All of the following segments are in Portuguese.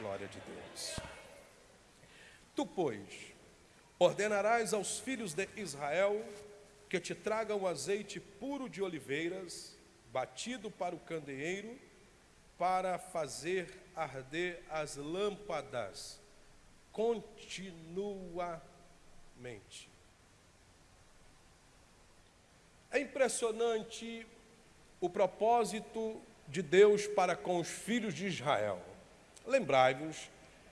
Glória de Deus. Tu, pois, ordenarás aos filhos de Israel que te tragam azeite puro de oliveiras, batido para o candeeiro, para fazer arder as lâmpadas continuamente. É impressionante o propósito de Deus para com os filhos de Israel. Lembrai-vos,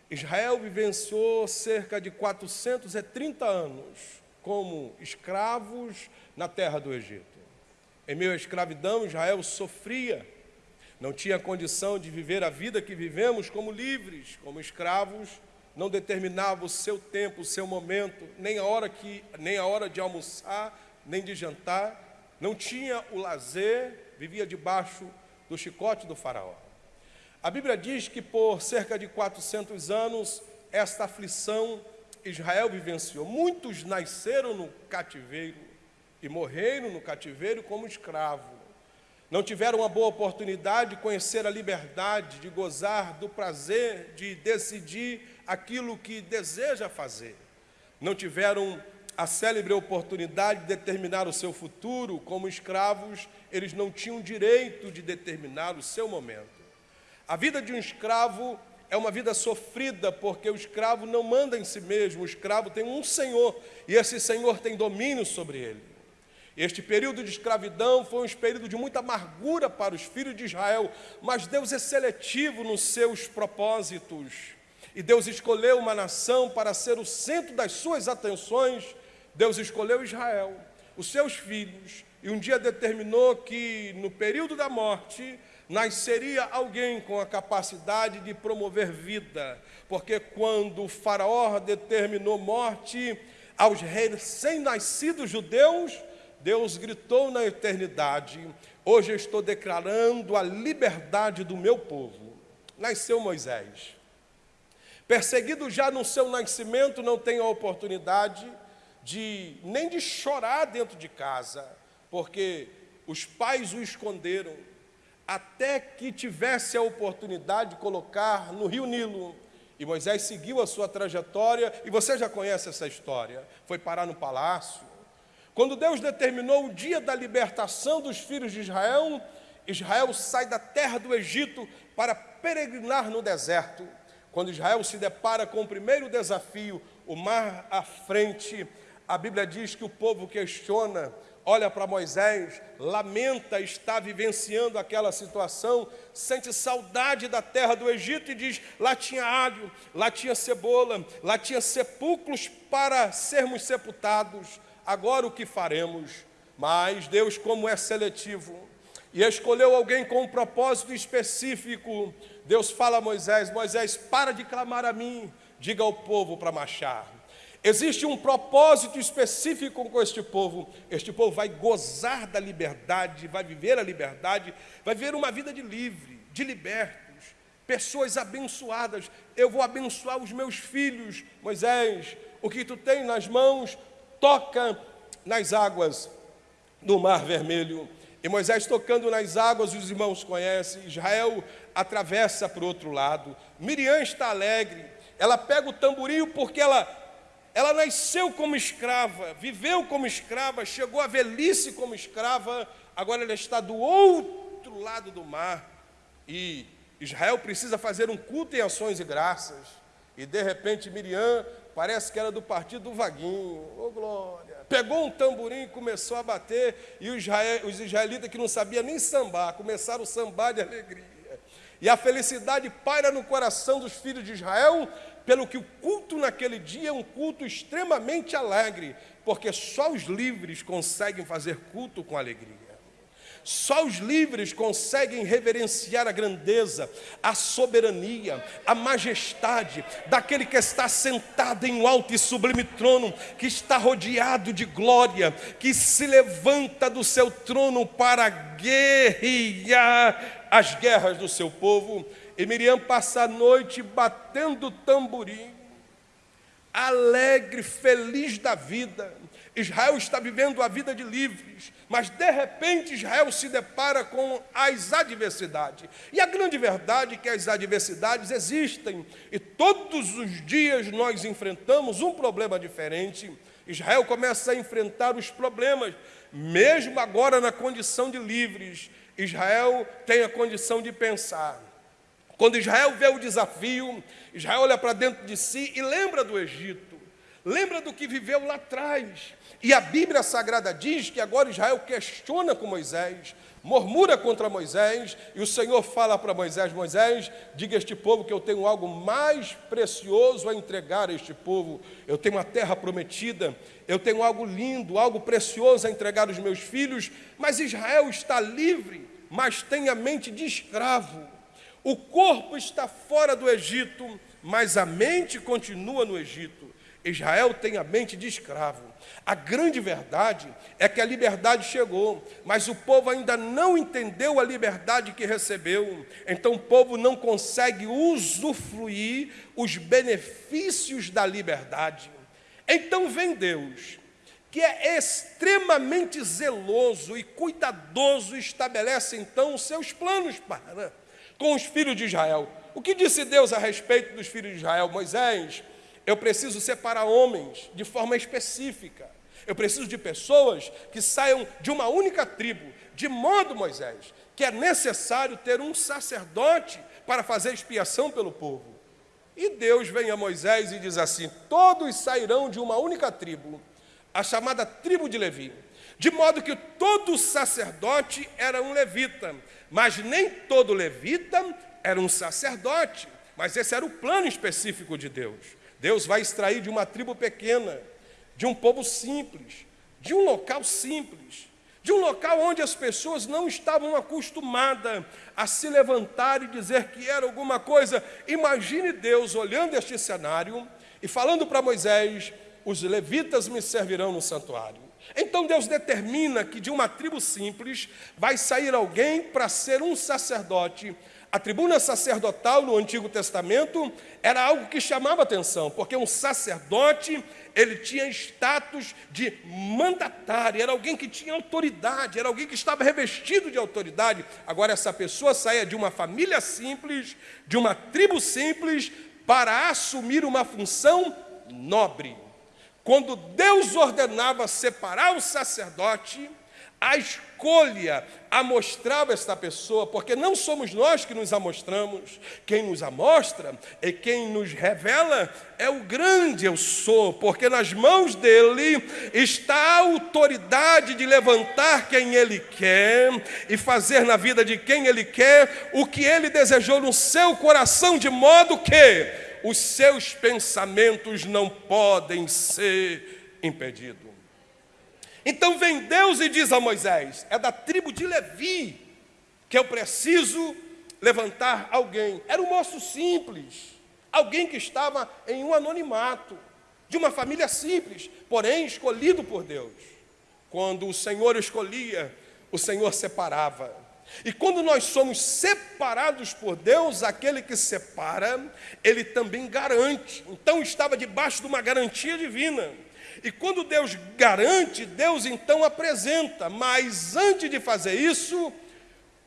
Israel vivenciou cerca de 430 anos como escravos na terra do Egito. Em meio à escravidão, Israel sofria, não tinha condição de viver a vida que vivemos como livres, como escravos, não determinava o seu tempo, o seu momento, nem a hora que, nem a hora de almoçar, nem de jantar, não tinha o lazer, vivia debaixo do chicote do faraó. A Bíblia diz que por cerca de 400 anos esta aflição Israel vivenciou. Muitos nasceram no cativeiro e morreram no cativeiro como escravo. Não tiveram uma boa oportunidade de conhecer a liberdade, de gozar do prazer, de decidir aquilo que deseja fazer. Não tiveram a célebre oportunidade de determinar o seu futuro, como escravos, eles não tinham direito de determinar o seu momento. A vida de um escravo é uma vida sofrida, porque o escravo não manda em si mesmo, o escravo tem um senhor, e esse senhor tem domínio sobre ele. Este período de escravidão foi um período de muita amargura para os filhos de Israel, mas Deus é seletivo nos seus propósitos. E Deus escolheu uma nação para ser o centro das suas atenções. Deus escolheu Israel, os seus filhos, e um dia determinou que no período da morte nasceria alguém com a capacidade de promover vida, porque quando o faraó determinou morte aos recém-nascidos judeus, Deus gritou na eternidade: Hoje estou declarando a liberdade do meu povo. Nasceu Moisés. Perseguido já no seu nascimento, não tem a oportunidade de nem de chorar dentro de casa, porque os pais o esconderam, até que tivesse a oportunidade de colocar no rio Nilo. E Moisés seguiu a sua trajetória, e você já conhece essa história. Foi parar no palácio. Quando Deus determinou o dia da libertação dos filhos de Israel, Israel sai da terra do Egito para peregrinar no deserto. Quando Israel se depara com o primeiro desafio, o mar à frente, a Bíblia diz que o povo questiona olha para Moisés, lamenta estar vivenciando aquela situação, sente saudade da terra do Egito e diz: lá tinha alho, lá tinha cebola, lá tinha sepulcros para sermos sepultados. Agora o que faremos? Mas Deus, como é seletivo, e escolheu alguém com um propósito específico, Deus fala a Moisés: Moisés, para de clamar a mim, diga ao povo para marchar. Existe um propósito específico com este povo. Este povo vai gozar da liberdade, vai viver a liberdade, vai viver uma vida de livre, de libertos, pessoas abençoadas. Eu vou abençoar os meus filhos. Moisés, o que tu tem nas mãos, toca nas águas do Mar Vermelho. E Moisés tocando nas águas, os irmãos conhecem. Israel atravessa para o outro lado. Miriam está alegre. Ela pega o tamborim porque ela ela nasceu como escrava, viveu como escrava, chegou à velhice como escrava, agora ela está do outro lado do mar. E Israel precisa fazer um culto em ações e graças. E de repente Miriam parece que era do partido do Vaguinho. Ô oh, glória! Pegou um tamborim e começou a bater, e os, israel, os israelitas que não sabiam nem sambar, começaram a sambar de alegria. E a felicidade paira no coração dos filhos de Israel, pelo que o culto naquele dia é um culto extremamente alegre, porque só os livres conseguem fazer culto com alegria. Só os livres conseguem reverenciar a grandeza, a soberania, a majestade daquele que está sentado em um alto e sublime trono, que está rodeado de glória, que se levanta do seu trono para guerrear as guerras do seu povo. E Miriam passa a noite batendo tamborim, alegre, feliz da vida, Israel está vivendo a vida de livres, mas de repente Israel se depara com as adversidades. E a grande verdade é que as adversidades existem e todos os dias nós enfrentamos um problema diferente. Israel começa a enfrentar os problemas, mesmo agora na condição de livres. Israel tem a condição de pensar. Quando Israel vê o desafio, Israel olha para dentro de si e lembra do Egito, lembra do que viveu lá atrás. E a Bíblia Sagrada diz que agora Israel questiona com Moisés, murmura contra Moisés, e o Senhor fala para Moisés: Moisés, diga a este povo que eu tenho algo mais precioso a entregar a este povo. Eu tenho uma terra prometida, eu tenho algo lindo, algo precioso a entregar aos meus filhos, mas Israel está livre, mas tem a mente de escravo. O corpo está fora do Egito, mas a mente continua no Egito. Israel tem a mente de escravo. A grande verdade é que a liberdade chegou, mas o povo ainda não entendeu a liberdade que recebeu. Então o povo não consegue usufruir os benefícios da liberdade. Então vem Deus, que é extremamente zeloso e cuidadoso, estabelece então os seus planos para com os filhos de Israel. O que disse Deus a respeito dos filhos de Israel? Moisés, eu preciso separar homens de forma específica. Eu preciso de pessoas que saiam de uma única tribo, de modo, Moisés, que é necessário ter um sacerdote para fazer expiação pelo povo. E Deus vem a Moisés e diz assim: Todos sairão de uma única tribo, a chamada tribo de Levi. De modo que todo sacerdote era um levita, mas nem todo levita era um sacerdote. Mas esse era o plano específico de Deus. Deus vai extrair de uma tribo pequena, de um povo simples, de um local simples, de um local onde as pessoas não estavam acostumadas a se levantar e dizer que era alguma coisa. Imagine Deus olhando este cenário e falando para Moisés: os levitas me servirão no santuário. Então Deus determina que de uma tribo simples vai sair alguém para ser um sacerdote a tribuna sacerdotal no Antigo Testamento era algo que chamava atenção, porque um sacerdote, ele tinha status de mandatário, era alguém que tinha autoridade, era alguém que estava revestido de autoridade. Agora essa pessoa saía de uma família simples, de uma tribo simples, para assumir uma função nobre. Quando Deus ordenava separar o sacerdote, a escolha amostrava esta pessoa, porque não somos nós que nos amostramos, quem nos amostra e quem nos revela é o grande eu sou, porque nas mãos dele está a autoridade de levantar quem ele quer e fazer na vida de quem ele quer o que ele desejou no seu coração, de modo que os seus pensamentos não podem ser impedidos. Então vem Deus e diz a Moisés: é da tribo de Levi que eu preciso levantar alguém. Era um moço simples, alguém que estava em um anonimato, de uma família simples, porém escolhido por Deus. Quando o Senhor escolhia, o Senhor separava. E quando nós somos separados por Deus, aquele que separa, ele também garante. Então estava debaixo de uma garantia divina. E quando Deus garante, Deus então apresenta. Mas antes de fazer isso,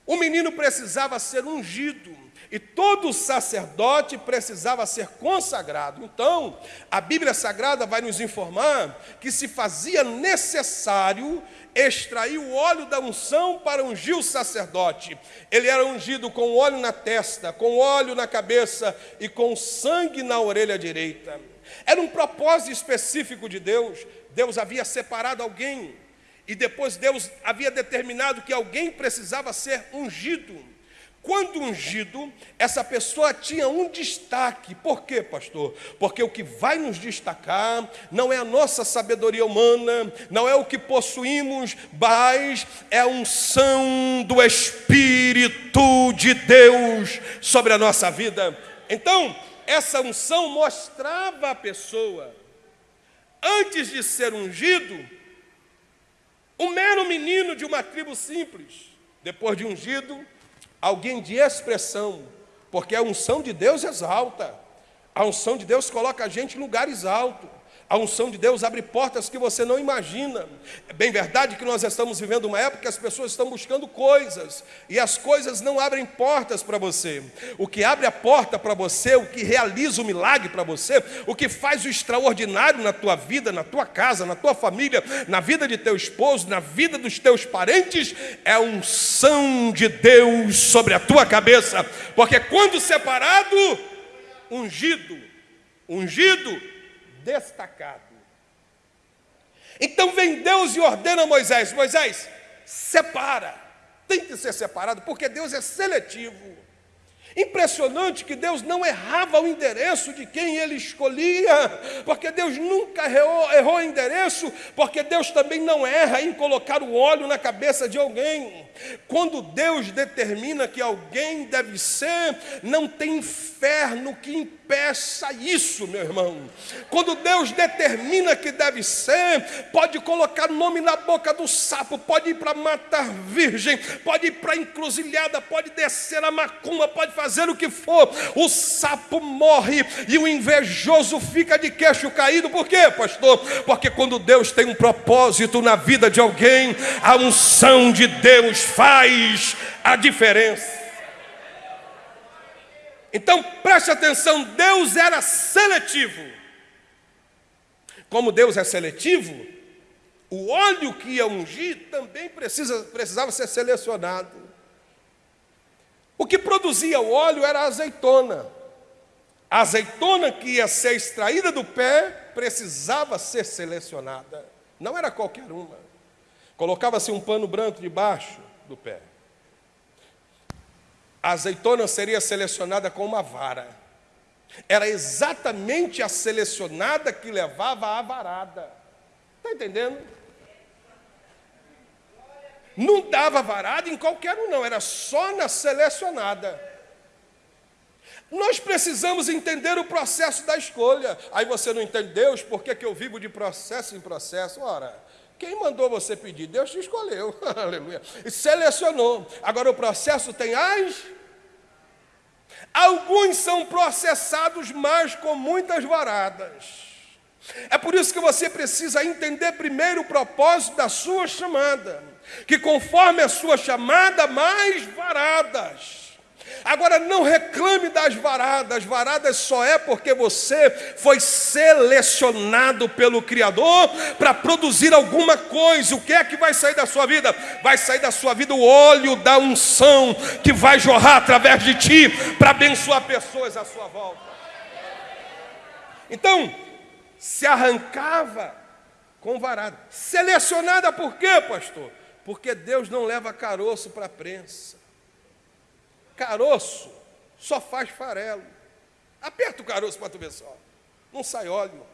o menino precisava ser ungido. E todo sacerdote precisava ser consagrado. Então, a Bíblia Sagrada vai nos informar que se fazia necessário extrair o óleo da unção para ungir o sacerdote. Ele era ungido com óleo na testa, com óleo na cabeça e com sangue na orelha direita. Era um propósito específico de Deus. Deus havia separado alguém e depois Deus havia determinado que alguém precisava ser ungido. Quando ungido, essa pessoa tinha um destaque. Por quê, pastor? Porque o que vai nos destacar não é a nossa sabedoria humana, não é o que possuímos, mas é a unção do Espírito de Deus sobre a nossa vida. Então, essa unção mostrava a pessoa, antes de ser ungido, um mero menino de uma tribo simples, depois de ungido, alguém de expressão, porque a unção de Deus exalta, a unção de Deus coloca a gente em lugares altos, A unção de Deus abre portas que você não imagina. É bem verdade que nós estamos vivendo uma época que as pessoas estão buscando coisas e as coisas não abrem portas para você. O que abre a porta para você, o que realiza o milagre para você, o que faz o extraordinário na tua vida, na tua casa, na tua família, na vida de teu esposo, na vida dos teus parentes, é a unção de Deus sobre a tua cabeça. Porque quando separado, ungido, ungido, destacado. Então vem Deus e ordena a Moisés: Moisés, separa, tem que ser separado, porque Deus é seletivo. Impressionante que Deus não errava o endereço de quem ele escolhia, porque Deus nunca errou, errou o endereço, porque Deus também não erra em colocar o óleo na cabeça de alguém. Quando Deus determina que alguém deve ser, não tem inferno que impeça isso, meu irmão. Quando Deus determina que deve ser, pode colocar nome na boca do sapo, pode ir para matar virgem, pode ir para encruzilhada, pode descer a macumba, pode fazer o que for. O sapo morre e o invejoso fica de queixo caído. Por quê, pastor? Porque quando Deus tem um propósito na vida de alguém, a unção de Deus faz a diferença. Então preste atenção: Deus era seletivo. Como Deus é seletivo, o óleo que ia ungir também precisa, precisava ser selecionado. O que produzia o óleo era a azeitona. A azeitona que ia ser extraída do pé precisava ser selecionada. Não era qualquer uma. Colocava-se um pano branco debaixo do pé. A azeitona seria selecionada com uma vara. Era exatamente a selecionada que levava a varada. Está entendendo? Não dava varada em qualquer um, não, era só na selecionada. Nós precisamos entender o processo da escolha. Aí você não entende, Deus, por que, que eu vivo de processo em processo? Ora, quem mandou você pedir? Deus te escolheu, aleluia. Selecionou. Agora o processo tem as. Alguns são processados, mas com muitas varadas. É por isso que você precisa entender primeiro o propósito da sua chamada. Que conforme a sua chamada, mais varadas. Agora não reclame das varadas, varadas só é porque você foi selecionado pelo Criador para produzir alguma coisa. O que é que vai sair da sua vida? Vai sair da sua vida o óleo da unção que vai jorrar através de ti para abençoar pessoas à sua volta. Então, se arrancava com varada. Selecionada por quê, pastor? Porque Deus não leva caroço para a prensa. Caroço só faz farelo. Aperta o caroço para tu ver só. Não sai óleo.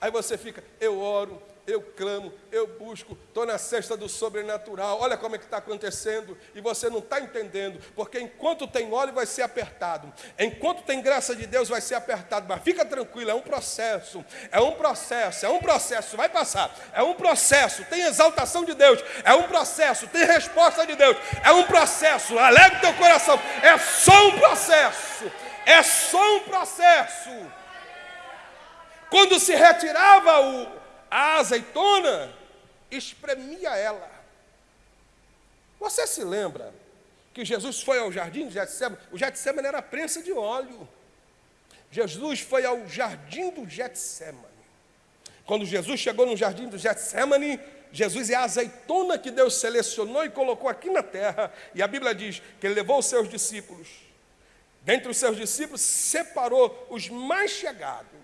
Aí você fica, eu oro, eu clamo, eu busco, estou na cesta do sobrenatural, olha como é que está acontecendo, e você não está entendendo, porque enquanto tem óleo vai ser apertado, enquanto tem graça de Deus vai ser apertado, mas fica tranquilo, é um processo, é um processo, é um processo, vai passar, é um processo, tem exaltação de Deus, é um processo, tem resposta de Deus, é um processo, alegre teu coração, é só um processo, é só um processo. Quando se retirava o, a azeitona, espremia ela. Você se lembra que Jesus foi ao jardim de Getsemane? O Getsemane era a prensa de óleo. Jesus foi ao jardim do Getsemane. Quando Jesus chegou no jardim do Getsemane, Jesus é a azeitona que Deus selecionou e colocou aqui na terra. E a Bíblia diz que ele levou os seus discípulos. Dentre os seus discípulos, separou os mais chegados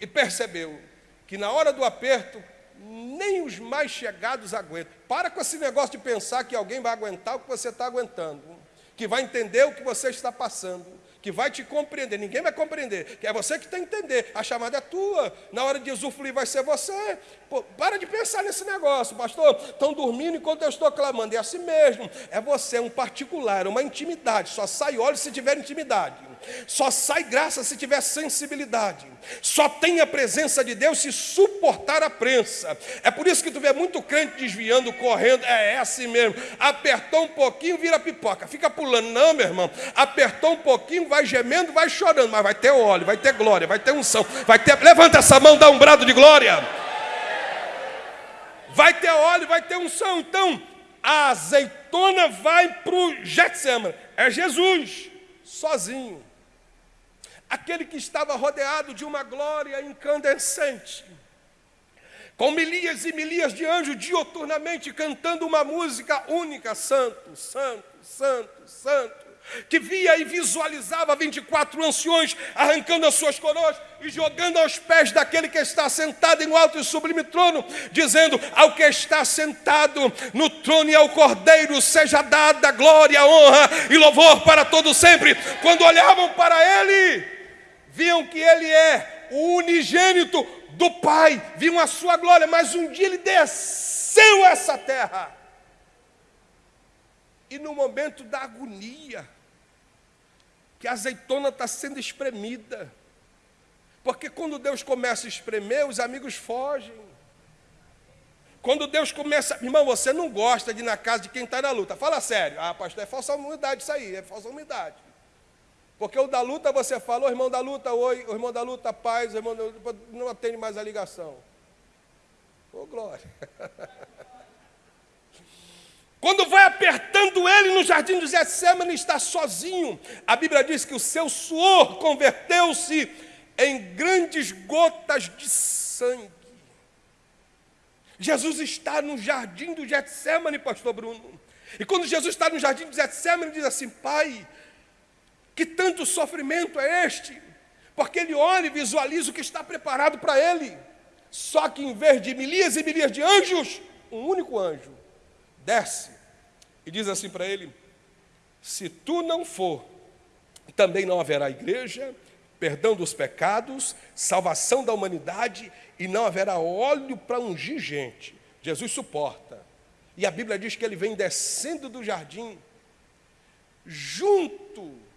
e percebeu que na hora do aperto, nem os mais chegados aguentam. Para com esse negócio de pensar que alguém vai aguentar o que você está aguentando, que vai entender o que você está passando, que vai te compreender. Ninguém vai compreender, que é você que tem que entender. A chamada é tua, na hora de usufruir vai ser você. Pô, para de pensar nesse negócio, pastor. Estão dormindo enquanto eu estou clamando. É assim mesmo. É você, um particular, uma intimidade. Só sai óleo se tiver intimidade. Só sai graça se tiver sensibilidade. Só tem a presença de Deus se suportar a prensa. É por isso que tu vê muito crente desviando, correndo. É, é assim mesmo. Apertou um pouquinho, vira pipoca. Fica pulando. Não, meu irmão. Apertou um pouquinho, vai gemendo, vai chorando. Mas vai ter óleo, vai ter glória, vai ter unção. Vai ter. Levanta essa mão, dá um brado de glória. Vai ter óleo, vai ter unção. Então, a azeitona vai para o. É Jesus, sozinho. Aquele que estava rodeado de uma glória incandescente. Com milhas e milhas de anjos dioturnamente cantando uma música única: Santo, Santo, Santo, Santo que via e visualizava 24 anciões arrancando as suas coroas e jogando aos pés daquele que está sentado em alto e sublime trono, dizendo: Ao que está sentado no trono e ao cordeiro seja dada glória, honra e louvor para todo sempre. Quando olhavam para ele, viam que ele é o unigênito do Pai, viam a sua glória, mas um dia ele desceu essa terra. E no momento da agonia, que a azeitona está sendo espremida. Porque quando Deus começa a espremer, os amigos fogem. Quando Deus começa, irmão, você não gosta de ir na casa de quem está na luta. Fala sério. Ah, pastor, é falsa humildade isso aí, é falsa humildade. Porque o da luta você fala, o irmão da luta, oi, o irmão da luta, paz, o irmão da luta, não atende mais a ligação. Ô, glória. Quando vai apertando ele no jardim de Getsemane, está sozinho. A Bíblia diz que o seu suor converteu-se em grandes gotas de sangue. Jesus está no jardim do Getsemane, pastor Bruno. E quando Jesus está no jardim do Getsemane, ele diz assim: Pai, que tanto sofrimento é este? Porque ele olha e visualiza o que está preparado para ele. Só que em vez de milhares e milhares de anjos, um único anjo desce e diz assim para ele: Se tu não for, também não haverá igreja, perdão dos pecados, salvação da humanidade e não haverá óleo para ungir gente. Jesus suporta. E a Bíblia diz que ele vem descendo do jardim, junto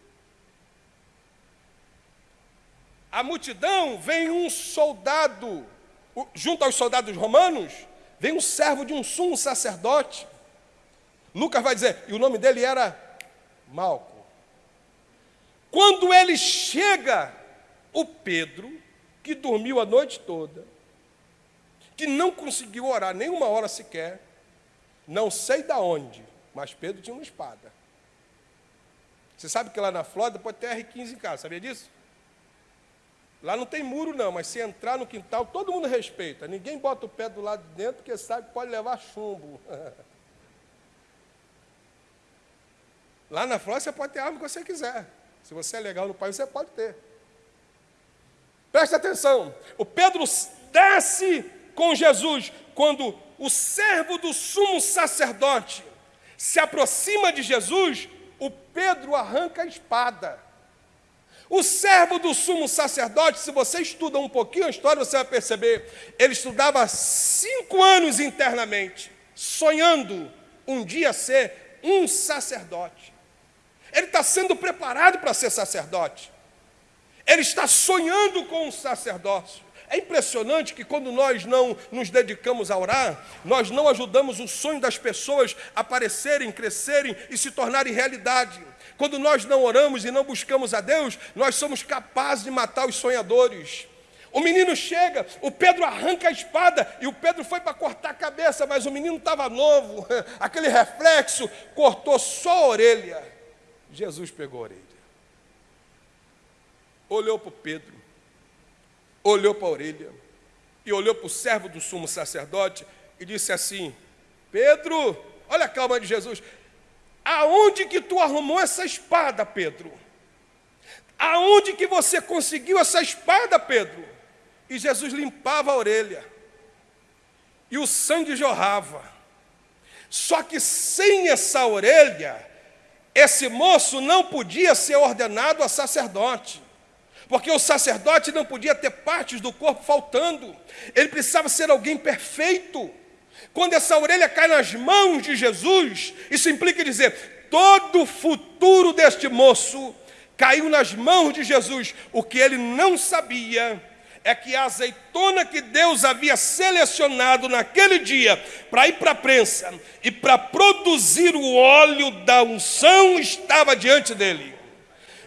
à multidão vem um soldado, junto aos soldados romanos, vem um servo de um sumo sacerdote, Lucas vai dizer, e o nome dele era Malco. Quando ele chega, o Pedro, que dormiu a noite toda, que não conseguiu orar nem uma hora sequer, não sei da onde, mas Pedro tinha uma espada. Você sabe que lá na Flórida pode ter R15 em casa, sabia disso? Lá não tem muro não, mas se entrar no quintal, todo mundo respeita. Ninguém bota o pé do lado de dentro, porque sabe que pode levar chumbo. Lá na Flórida você pode ter a arma que você quiser. Se você é legal no país, você pode ter. Preste atenção. O Pedro desce com Jesus quando o servo do sumo sacerdote se aproxima de Jesus, o Pedro arranca a espada. O servo do sumo sacerdote, se você estuda um pouquinho a história, você vai perceber, ele estudava cinco anos internamente, sonhando um dia ser um sacerdote. Ele está sendo preparado para ser sacerdote. Ele está sonhando com um sacerdócio. É impressionante que quando nós não nos dedicamos a orar, nós não ajudamos o sonho das pessoas a aparecerem, crescerem e se tornarem realidade. Quando nós não oramos e não buscamos a Deus, nós somos capazes de matar os sonhadores. O menino chega, o Pedro arranca a espada e o Pedro foi para cortar a cabeça, mas o menino estava novo, aquele reflexo cortou só a orelha. Jesus pegou a orelha, olhou para o Pedro, olhou para a orelha e olhou para o servo do sumo sacerdote e disse assim: Pedro, olha a calma de Jesus, aonde que tu arrumou essa espada, Pedro? Aonde que você conseguiu essa espada, Pedro? E Jesus limpava a orelha, e o sangue jorrava. Só que sem essa orelha, esse moço não podia ser ordenado a sacerdote, porque o sacerdote não podia ter partes do corpo faltando, ele precisava ser alguém perfeito. Quando essa orelha cai nas mãos de Jesus, isso implica dizer: todo o futuro deste moço caiu nas mãos de Jesus. O que ele não sabia é que a azeitona que Deus havia selecionado naquele dia para ir para a prensa e para produzir o óleo da unção estava diante dele.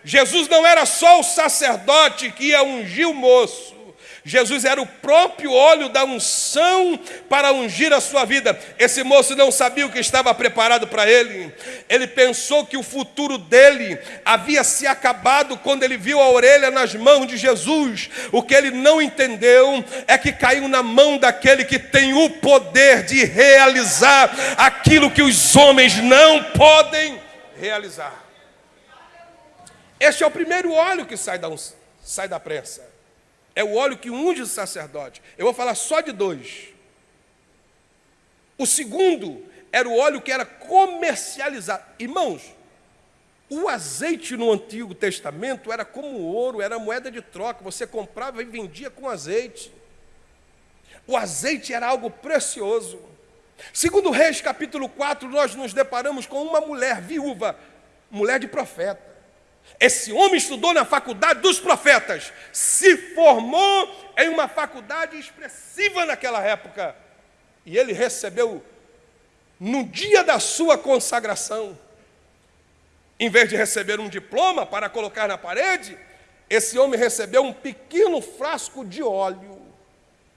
Jesus não era só o sacerdote que ia ungir o moço, Jesus era o próprio óleo da unção para ungir a sua vida. Esse moço não sabia o que estava preparado para ele. Ele pensou que o futuro dele havia se acabado quando ele viu a orelha nas mãos de Jesus. O que ele não entendeu é que caiu na mão daquele que tem o poder de realizar aquilo que os homens não podem realizar. Este é o primeiro óleo que sai da, sai da prensa. É o óleo que unge o sacerdote. Eu vou falar só de dois. O segundo era o óleo que era comercializado. Irmãos, o azeite no Antigo Testamento era como ouro, era moeda de troca. Você comprava e vendia com azeite. O azeite era algo precioso. Segundo Reis, capítulo 4, nós nos deparamos com uma mulher viúva, mulher de profeta. Esse homem estudou na faculdade dos profetas, se formou em uma faculdade expressiva naquela época, e ele recebeu, no dia da sua consagração, em vez de receber um diploma para colocar na parede, esse homem recebeu um pequeno frasco de óleo.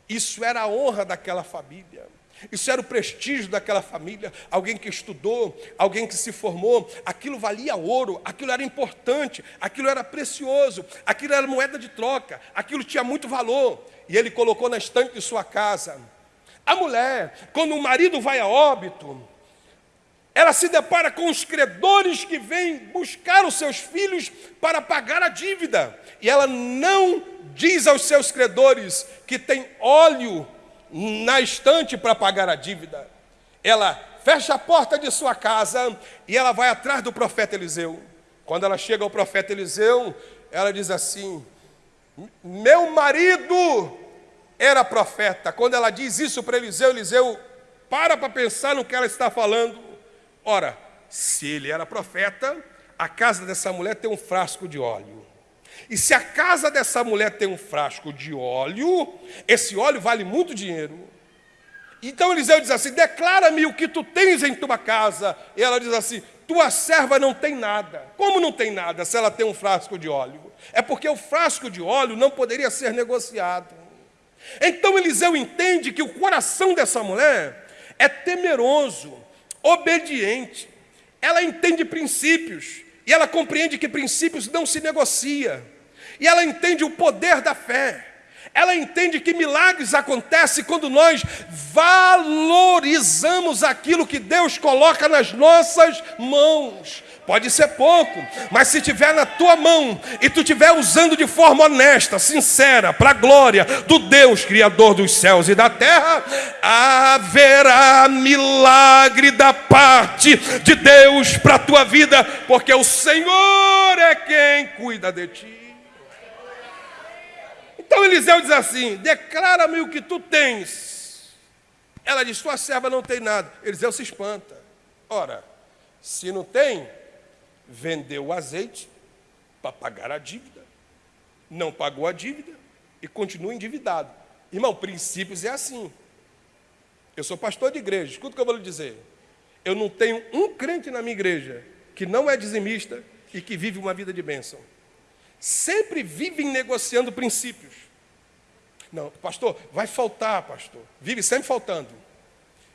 Isso era a honra daquela família. Isso era o prestígio daquela família, alguém que estudou, alguém que se formou, aquilo valia ouro, aquilo era importante, aquilo era precioso, aquilo era moeda de troca, aquilo tinha muito valor, e ele colocou na estante de sua casa. A mulher, quando o marido vai a óbito, ela se depara com os credores que vêm buscar os seus filhos para pagar a dívida, e ela não diz aos seus credores que tem óleo na estante para pagar a dívida. Ela fecha a porta de sua casa e ela vai atrás do profeta Eliseu. Quando ela chega ao profeta Eliseu, ela diz assim: Meu marido era profeta. Quando ela diz isso para Eliseu, Eliseu para para pensar no que ela está falando. Ora, se ele era profeta, a casa dessa mulher tem um frasco de óleo. E se a casa dessa mulher tem um frasco de óleo, esse óleo vale muito dinheiro. Então Eliseu diz assim: Declara-me o que tu tens em tua casa. E ela diz assim: Tua serva não tem nada. Como não tem nada se ela tem um frasco de óleo? É porque o frasco de óleo não poderia ser negociado. Então Eliseu entende que o coração dessa mulher é temeroso, obediente. Ela entende princípios e ela compreende que princípios não se negocia. E ela entende o poder da fé. Ela entende que milagres acontecem quando nós valorizamos aquilo que Deus coloca nas nossas mãos. Pode ser pouco, mas se tiver na tua mão e tu estiver usando de forma honesta, sincera, para a glória do Deus Criador dos céus e da terra, haverá milagre da parte de Deus para a tua vida, porque o Senhor é quem cuida de ti. Então Eliseu diz assim: declara-me o que tu tens. Ela diz: tua serva não tem nada. Eliseu se espanta. Ora, se não tem, vendeu o azeite para pagar a dívida, não pagou a dívida e continua endividado. Irmão, princípios é assim. Eu sou pastor de igreja, escuta o que eu vou lhe dizer. Eu não tenho um crente na minha igreja que não é dizimista e que vive uma vida de bênção sempre vivem negociando princípios. Não, pastor, vai faltar, pastor. Vive sempre faltando.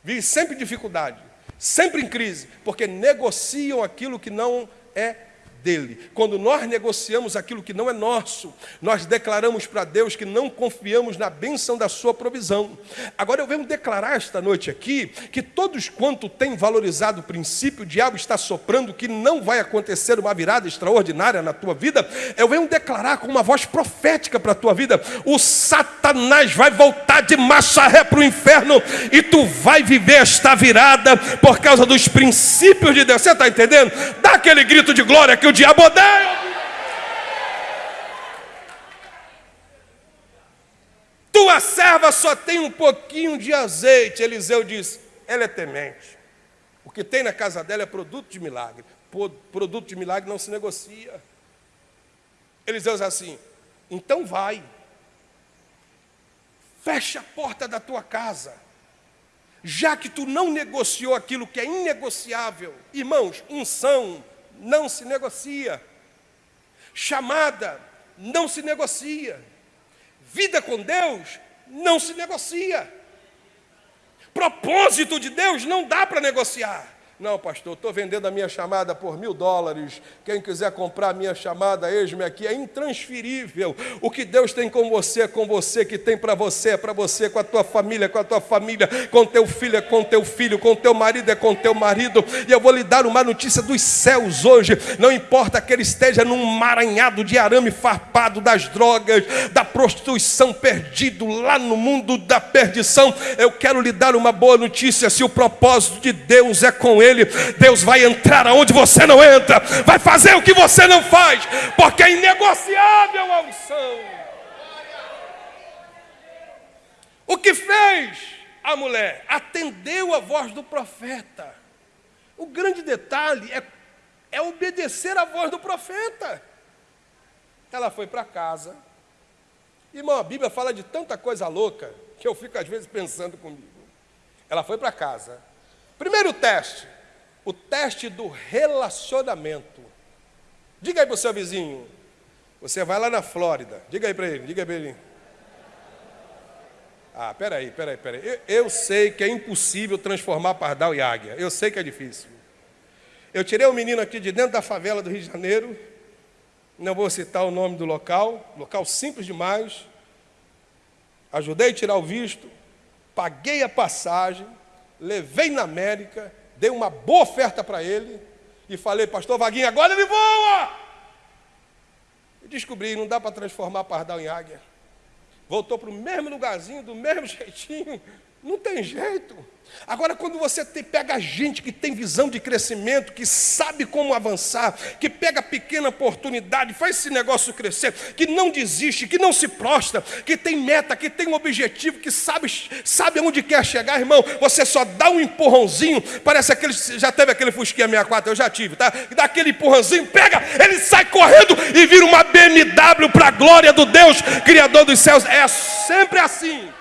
Vive sempre em dificuldade, sempre em crise, porque negociam aquilo que não é dele. Quando nós negociamos aquilo que não é nosso, nós declaramos para Deus que não confiamos na bênção da sua provisão. Agora eu venho declarar esta noite aqui que todos quanto têm valorizado o princípio, o diabo está soprando que não vai acontecer uma virada extraordinária na tua vida. Eu venho declarar com uma voz profética para a tua vida: o Satanás vai voltar de ré para o inferno e tu vai viver esta virada por causa dos princípios de Deus. Você está entendendo? Dá aquele grito de glória que o diabo odeia. Tua serva só tem um pouquinho de azeite. Eliseu diz: ela é temente. O que tem na casa dela é produto de milagre. Produto de milagre não se negocia. Eliseu diz assim: então vai, fecha a porta da tua casa, já que tu não negociou aquilo que é inegociável. Irmãos, unção não se negocia, chamada não se negocia, vida com Deus não se negocia, propósito de Deus não dá para negociar. Não, pastor, estou vendendo a minha chamada por mil dólares. Quem quiser comprar a minha chamada, eis-me aqui. É intransferível. O que Deus tem com você é com você, que tem para você é para você, com a tua família, com a tua família, com teu filho é com teu filho, com teu marido é com teu marido. E eu vou lhe dar uma notícia dos céus hoje. Não importa que ele esteja num maranhado de arame farpado das drogas, da prostituição perdido lá no mundo da perdição. Eu quero lhe dar uma boa notícia. Se o propósito de Deus é com ele, ele, Deus vai entrar aonde você não entra, vai fazer o que você não faz, porque é inegociável a unção. O que fez a mulher? Atendeu a voz do profeta. O grande detalhe é, é obedecer à voz do profeta. Ela foi para casa. Irmão, a Bíblia fala de tanta coisa louca que eu fico às vezes pensando comigo. Ela foi para casa. Primeiro teste o teste do relacionamento. Diga aí para o seu vizinho. Você vai lá na Flórida. Diga aí para ele, diga aí para ele. Ah, peraí, peraí, peraí. Eu, eu sei que é impossível transformar pardal e águia. Eu sei que é difícil. Eu tirei um menino aqui de dentro da favela do Rio de Janeiro. Não vou citar o nome do local. Local simples demais. Ajudei a tirar o visto. Paguei a passagem. Levei na América dei uma boa oferta para ele e falei, pastor Vaguinho, agora ele voa! E descobri, não dá para transformar pardal em águia. Voltou para o mesmo lugarzinho, do mesmo jeitinho, não tem jeito. Agora, quando você te, pega gente que tem visão de crescimento, que sabe como avançar, que pega pequena oportunidade, faz esse negócio crescer, que não desiste, que não se prostra, que tem meta, que tem um objetivo, que sabe, sabe onde quer chegar, irmão, você só dá um empurrãozinho, parece aquele, já teve aquele Fusquinha 64, eu já tive, tá? Dá aquele empurrãozinho, pega, ele sai correndo e vira uma BMW para a glória do Deus, Criador dos céus. É sempre assim.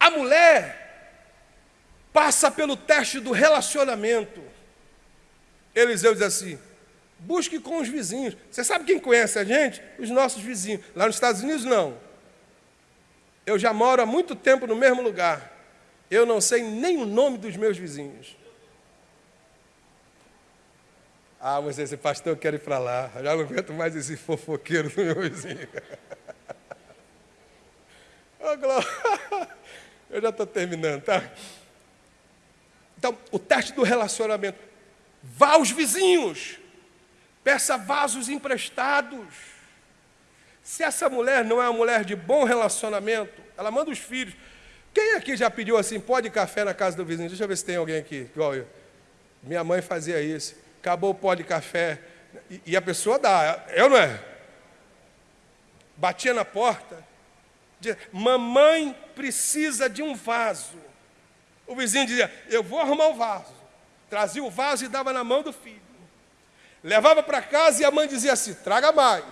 A mulher passa pelo teste do relacionamento. Eliseu diz assim: busque com os vizinhos. Você sabe quem conhece a gente? Os nossos vizinhos. Lá nos Estados Unidos, não. Eu já moro há muito tempo no mesmo lugar. Eu não sei nem o nome dos meus vizinhos. Ah, mas esse pastor, eu quero ir para lá. Já não aguento mais esse fofoqueiro do meu vizinho. oh, glória. Eu já estou terminando, tá? Então, o teste do relacionamento. Vá aos vizinhos. Peça vasos emprestados. Se essa mulher não é uma mulher de bom relacionamento, ela manda os filhos. Quem aqui já pediu assim, pode café na casa do vizinho? Deixa eu ver se tem alguém aqui, igual eu. Minha mãe fazia isso. Acabou o pó de café. E, e a pessoa dá, eu não é? Batia na porta. Dizia, mamãe precisa de um vaso. O vizinho dizia: Eu vou arrumar o vaso. Trazia o vaso e dava na mão do filho. Levava para casa e a mãe dizia assim: Traga mais.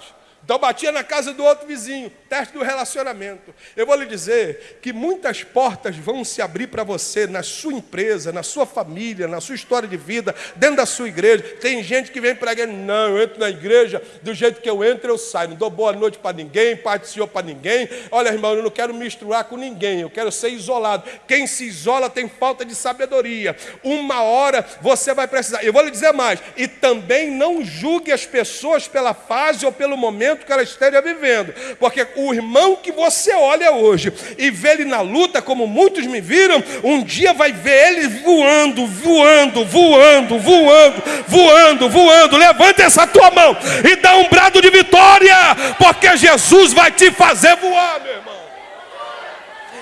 Então batia na casa do outro vizinho, teste do relacionamento. Eu vou lhe dizer que muitas portas vão se abrir para você na sua empresa, na sua família, na sua história de vida, dentro da sua igreja. Tem gente que vem para igreja, não, eu entro na igreja, do jeito que eu entro, eu saio. Não dou boa noite para ninguém, Pai do Senhor para ninguém. Olha, irmão, eu não quero misturar com ninguém, eu quero ser isolado. Quem se isola tem falta de sabedoria. Uma hora você vai precisar. Eu vou lhe dizer mais, e também não julgue as pessoas pela fase ou pelo momento que ela esteja vivendo. Porque o irmão que você olha hoje e vê ele na luta, como muitos me viram, um dia vai ver ele voando, voando, voando, voando, voando, voando. Levanta essa tua mão e dá um brado de vitória, porque Jesus vai te fazer voar, meu irmão.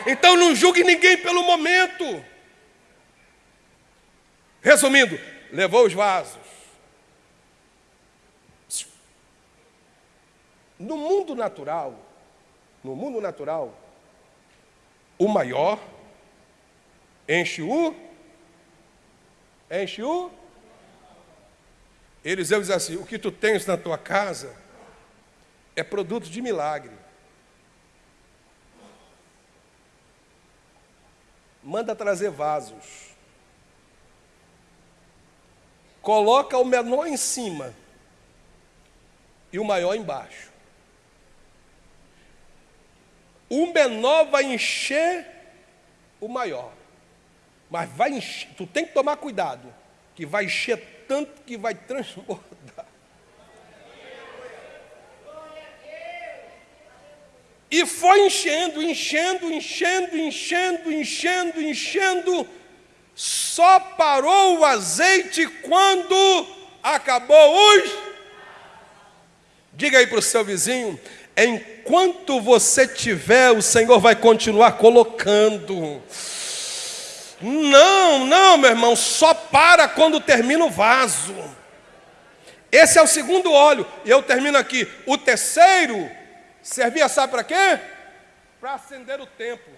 Então não julgue ninguém pelo momento. Resumindo, levou os vasos No mundo natural, no mundo natural, o maior enche o enche o Eliseu diz assim: O que tu tens na tua casa é produto de milagre. Manda trazer vasos. Coloca o menor em cima e o maior embaixo. O menor vai encher o maior. Mas vai encher, tu tem que tomar cuidado, que vai encher tanto que vai transbordar. E foi enchendo, enchendo, enchendo, enchendo, enchendo, enchendo. Só parou o azeite quando acabou os. Diga aí para o seu vizinho: enquanto você tiver, o Senhor vai continuar colocando. Não, não, meu irmão, só para quando termina o vaso. Esse é o segundo óleo. E eu termino aqui. O terceiro servia, sabe para quê? Para acender o templo.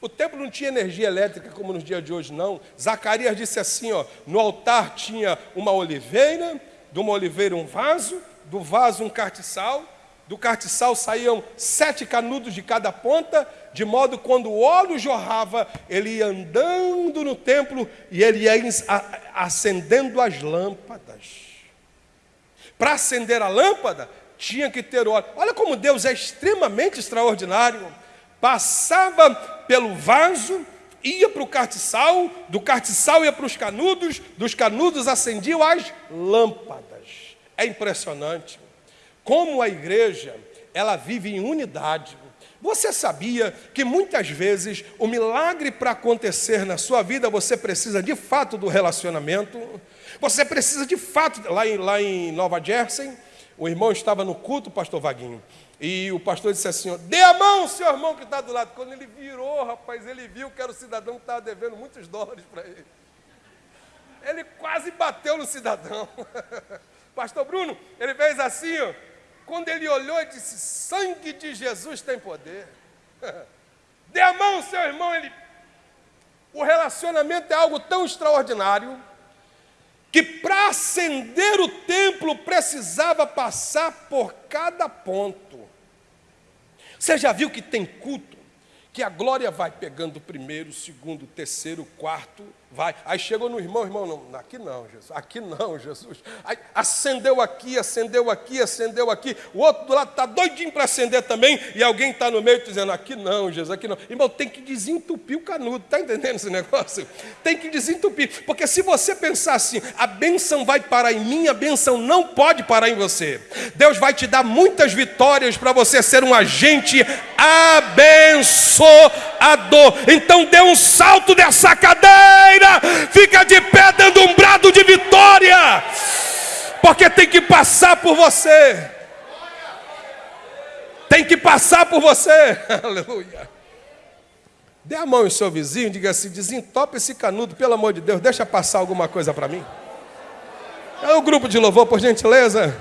O templo não tinha energia elétrica como nos dias de hoje, não. Zacarias disse assim: ó, no altar tinha uma oliveira, de uma oliveira um vaso, do vaso um cartiçal, do cartiçal saíam sete canudos de cada ponta, de modo que quando o óleo jorrava, ele ia andando no templo e ele ia acendendo as lâmpadas. Para acender a lâmpada, tinha que ter óleo. Olha como Deus é extremamente extraordinário. Passava pelo vaso, ia para o cartiçal, do cartiçal ia para os canudos, dos canudos acendiam as lâmpadas. É impressionante. Como a igreja, ela vive em unidade. Você sabia que muitas vezes o milagre para acontecer na sua vida, você precisa de fato do relacionamento? Você precisa de fato, lá em, lá em Nova Jersey, o irmão estava no culto, pastor Vaguinho, e o pastor disse assim: dê a mão, seu irmão que está do lado. Quando ele virou, rapaz, ele viu que era o cidadão que estava devendo muitos dólares para ele. Ele quase bateu no cidadão. Pastor Bruno, ele fez assim, ó. Quando ele olhou e disse: Sangue de Jesus tem poder. Dê a mão, seu irmão. Ele... O relacionamento é algo tão extraordinário que para acender o templo precisava passar por cada ponto. Você já viu que tem culto que a glória vai pegando primeiro, segundo, terceiro, quarto, vai. Aí chegou no irmão, irmão, não, aqui não, Jesus, aqui não, Jesus. Aí acendeu aqui, acendeu aqui, acendeu aqui. O outro do lado está doidinho para acender também, e alguém está no meio dizendo, aqui não, Jesus, aqui não. Irmão, tem que desentupir o canudo, está entendendo esse negócio? Tem que desentupir, porque se você pensar assim, a bênção vai parar em mim, a bênção não pode parar em você. Deus vai te dar muitas vitórias para você ser um agente abençoador. Então dê um salto dessa cadeira fica de pé dando um brado de vitória, porque tem que passar por você. Tem que passar por você. Aleluia. Dê a mão em seu vizinho, diga assim: desentope esse canudo, pelo amor de Deus, deixa passar alguma coisa para mim. É o grupo de louvor, por gentileza.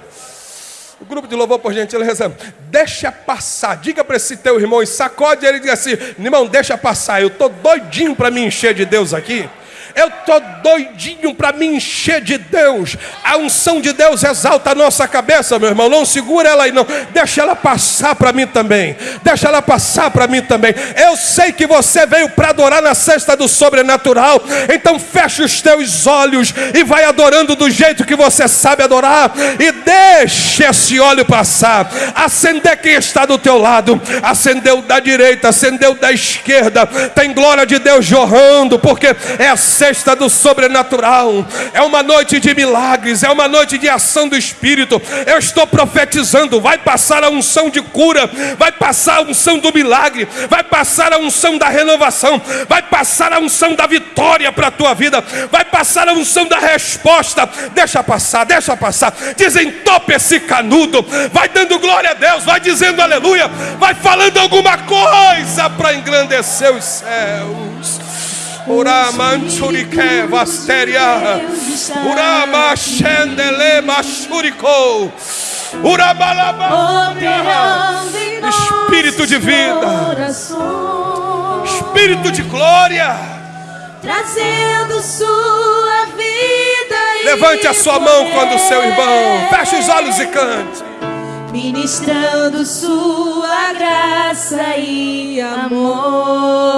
O grupo de louvor, por gentileza, deixa passar. Diga para esse teu irmão e sacode ele e diga assim: irmão, deixa passar. Eu estou doidinho para me encher de Deus aqui. Eu estou doidinho para me encher de Deus. A unção de Deus exalta a nossa cabeça, meu irmão. Não segura ela aí, não. Deixa ela passar para mim também. Deixa ela passar para mim também. Eu sei que você veio para adorar na cesta do sobrenatural. Então feche os teus olhos e vai adorando do jeito que você sabe adorar. E deixe esse óleo passar. Acender quem está do teu lado. Acendeu da direita, acendeu da esquerda. Tem glória de Deus jorrando, porque é assim sexta do sobrenatural, é uma noite de milagres, é uma noite de ação do Espírito. Eu estou profetizando: vai passar a unção de cura, vai passar a unção do milagre, vai passar a unção da renovação, vai passar a unção da vitória para a tua vida, vai passar a unção da resposta. Deixa passar, deixa passar. Desentope esse canudo, vai dando glória a Deus, vai dizendo aleluia, vai falando alguma coisa para engrandecer os céus. Uramanchurike Vasteria. Urama Shendele Mashuriko. Urabalaba. Espírito de vida. Espírito de glória. trazendo sua vida. Levante a sua mão quando o seu irmão. Feche os olhos e cante. Ministrando sua graça e amor.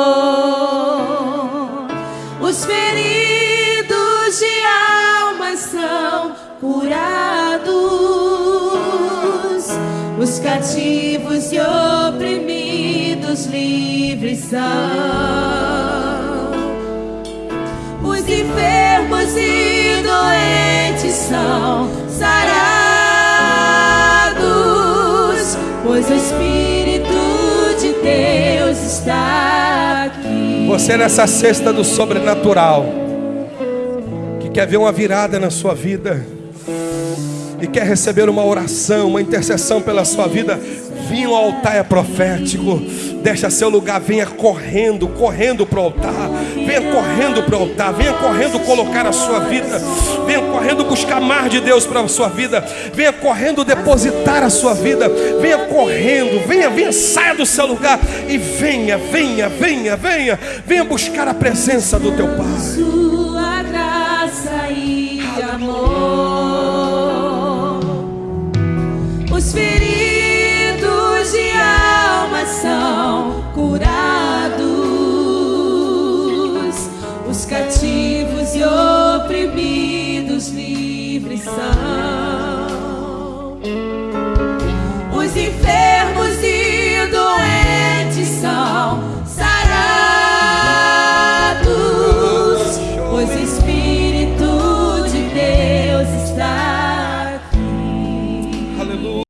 Os feridos de alma são curados. Os cativos e oprimidos livres são. Os enfermos e doentes são sarados, pois o Espírito de Deus está. Você nessa cesta do sobrenatural, que quer ver uma virada na sua vida, e quer receber uma oração, uma intercessão pela sua vida, vinha ao altar é profético. Deixa seu lugar, venha correndo, correndo para o altar. Venha correndo para o altar, venha correndo colocar a sua vida. Venha correndo buscar mais de Deus para a sua vida. Venha correndo depositar a sua vida. Venha correndo, venha, venha, saia do seu lugar e venha, venha, venha, venha, venha buscar a presença do teu Pai. Sua graça e amor. Os de coração curados, os cativos e oprimidos livres são, os enfermos e doentes são.